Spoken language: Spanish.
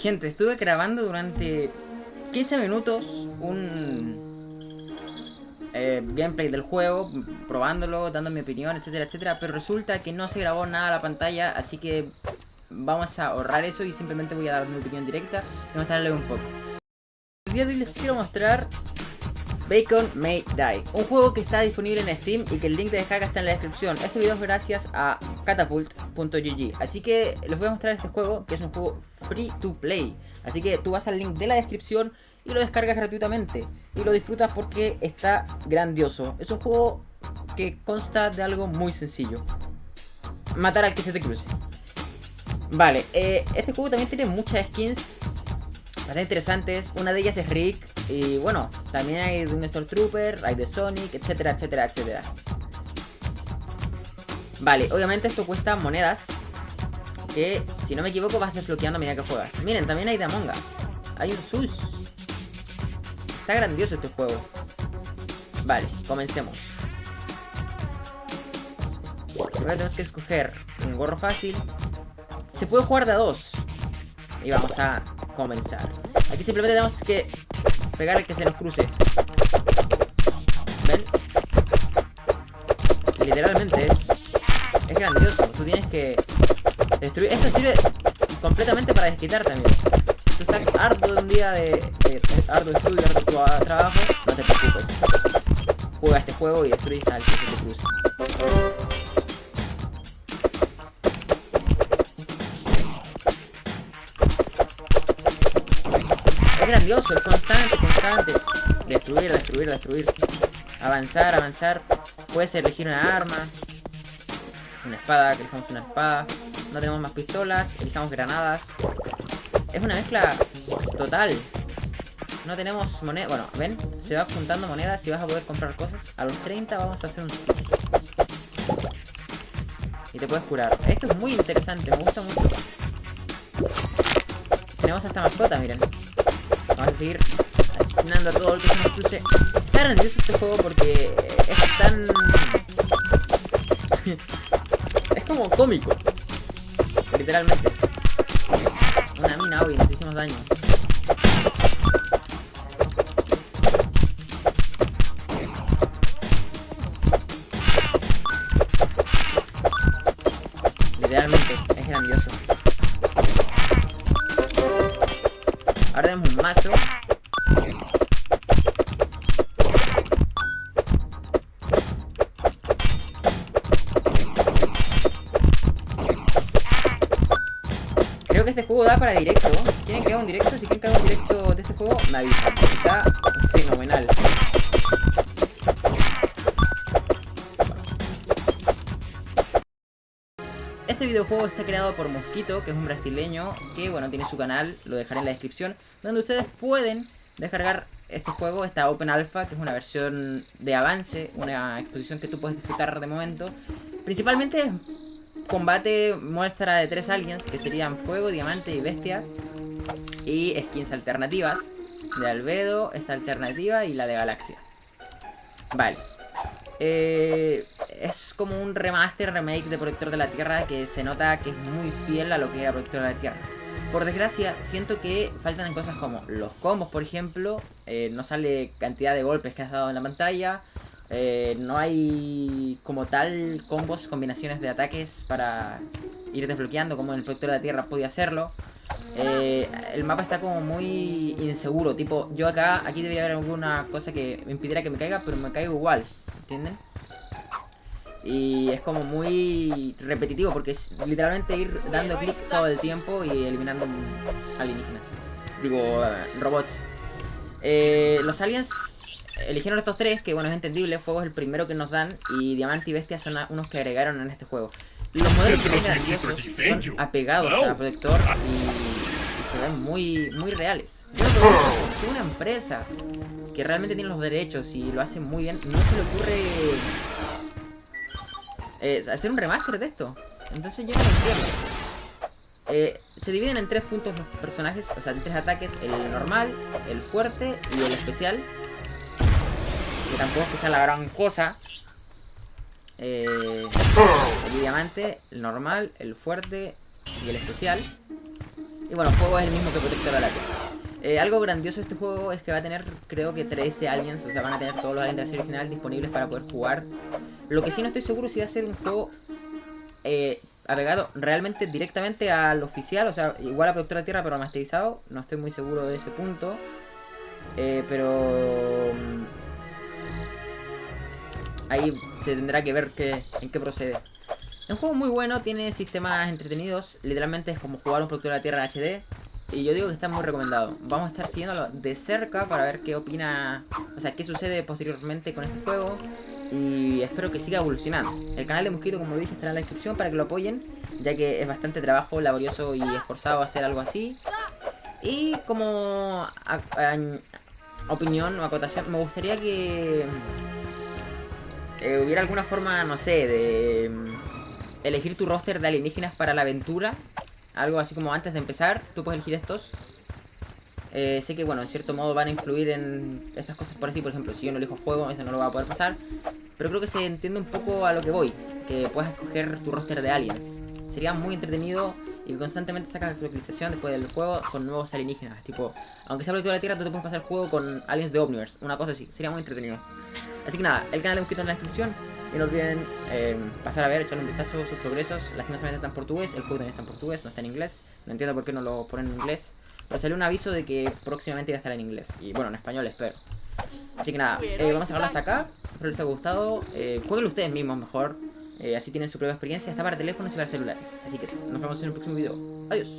Gente, estuve grabando durante 15 minutos un eh, gameplay del juego, probándolo, dando mi opinión, etcétera, etcétera, pero resulta que no se grabó nada a la pantalla, así que vamos a ahorrar eso y simplemente voy a dar mi opinión directa y mostrarle un poco. El día de hoy les quiero mostrar Bacon May Die, un juego que está disponible en Steam y que el link de descarga está en la descripción. Este video es gracias a catapult.gg, así que les voy a mostrar este juego que es un juego free to play. Así que tú vas al link de la descripción y lo descargas gratuitamente y lo disfrutas porque está grandioso. Es un juego que consta de algo muy sencillo. Matar al que se te cruce. Vale, eh, este juego también tiene muchas skins bastante interesantes. Una de ellas es Rick. Y bueno, también hay de un Stormtrooper, hay de Sonic, etcétera, etcétera, etcétera. Vale, obviamente esto cuesta monedas. Que, si no me equivoco, vas desbloqueando a medida que juegas. Miren, también hay de Among Us. Hay un Sus. Está grandioso este juego. Vale, comencemos. Primero tenemos que escoger un gorro fácil. Se puede jugar de a dos. Y vamos a comenzar. Aquí simplemente tenemos que pegarle que se nos cruce. ¿Ven? Literalmente es, es grandioso. Tú tienes que destruir. Esto sirve completamente para desquitar también. Tú estás harto de un día de, de, harto estudio, harto trabajo, no te preocupes. Juega este juego y destruye al que te cruce. Es grandioso, es constante, constante. Destruir, destruir, destruir. Avanzar, avanzar. Puedes elegir una arma. Una espada, que elijamos una espada. No tenemos más pistolas, elijamos granadas. Es una mezcla total. No tenemos moneda. Bueno, ven, se va juntando monedas y vas a poder comprar cosas. A los 30 vamos a hacer un... Y te puedes curar. Esto es muy interesante, me gusta mucho. Tenemos hasta mascota, miren. Vamos a seguir asesinando a todo el que se nos cruce. Está grandioso este juego porque es tan... es como cómico. Literalmente. Una mina, hoy nos hicimos daño. Literalmente, es grandioso. Ahora tenemos un mazo. Que este juego da para directo. ¿Quieren que haga un directo? Si quieren que haga un directo de este juego, me avisan. Está fenomenal. Este videojuego está creado por Mosquito, que es un brasileño, que bueno, tiene su canal, lo dejaré en la descripción, donde ustedes pueden descargar este juego, esta Open Alpha, que es una versión de avance, una exposición que tú puedes disfrutar de momento. Principalmente combate muestra de tres aliens, que serían Fuego, Diamante y Bestia, y skins alternativas, de Albedo, esta alternativa y la de Galaxia. Vale. Eh, es como un remaster, remake de Protector de la Tierra que se nota que es muy fiel a lo que era Protector de la Tierra. Por desgracia, siento que faltan cosas como los combos, por ejemplo. Eh, no sale cantidad de golpes que has dado en la pantalla. Eh, no hay como tal combos, combinaciones de ataques para ir desbloqueando como el Protector de la Tierra podía hacerlo. Eh, el mapa está como muy inseguro, tipo, yo acá, aquí debería haber alguna cosa que me impidiera que me caiga, pero me caigo igual, ¿entienden? Y es como muy repetitivo porque es literalmente ir dando clics todo el tiempo y eliminando alienígenas. Digo, eh, robots. Los aliens eligieron estos tres, que bueno, es entendible. Fuego es el primero que nos dan y Diamante y Bestia son unos que agregaron en este juego. Los modelos son apegados a Protector y, y, se ven muy, muy reales. Yo creo una empresa que realmente tiene los derechos y lo hace muy bien, no se le ocurre eh, hacer un remaster de esto. Entonces yo no lo entiendo. Eh, se dividen en tres puntos los personajes, o sea, en tres ataques, el normal, el fuerte y el especial. Que tampoco es que sea la gran cosa. Eh, el diamante, el normal, el fuerte y el especial. Y bueno, el juego es el mismo que Protector a la Tierra. Algo grandioso de este juego es que va a tener, creo que 13 aliens, o sea, van a tener todos los aliens de la serie original disponibles para poder jugar. Lo que sí no estoy seguro si va a ser un juego eh, apegado realmente directamente al oficial, o sea, igual a Productor de Tierra pero masterizado. No estoy muy seguro de ese punto. Eh, pero... Ahí se tendrá que ver en qué procede. Es un juego muy bueno, tiene sistemas entretenidos. Literalmente es como jugar un Productor de la Tierra HD. Y yo digo que está muy recomendado. Vamos a estar siguiéndolo de cerca para ver qué opina, o sea, qué sucede posteriormente con este juego. Y espero que siga evolucionando. El canal de Mosquito, como lo dije, estará en la descripción para que lo apoyen, ya que es bastante trabajo laborioso y esforzado hacer algo así. Y como opinión o acotación, me gustaría que eh, hubiera alguna forma, no sé, de mm, elegir tu roster de alienígenas para la aventura algo así como antes de empezar, tú puedes elegir estos. Eh, sé que, bueno, en cierto modo van a influir en estas cosas por así. Por ejemplo, si yo no elijo fuego, eso no lo va a poder pasar. Pero creo que se entiende un poco a lo que voy. Que puedas escoger tu roster de aliens. Sería muy entretenido y constantemente sacas actualización después del juego con nuevos alienígenas. Tipo, aunque sea de la Tierra, tú te puedes pasar el juego con aliens de Omniverse. Una cosa así. Sería muy entretenido. Así que nada, el canal de Mosquito en la descripción. Y no olviden eh, pasar a ver, echarle un vistazo a sus progresos. Lastimosamente está en portugués, el juego también está en portugués, no está en inglés. No entiendo por qué no lo ponen en inglés. Pero salió un aviso de que próximamente iba a estar en inglés. Y bueno, en español espero. Así que nada, eh, vamos a dejarlo hasta acá. Espero les haya gustado. Eh, jueguen ustedes mismos mejor. Eh, así tienen su propia experiencia. Está para teléfonos y para celulares. Así que sí, nos vemos en el próximo video. Adiós.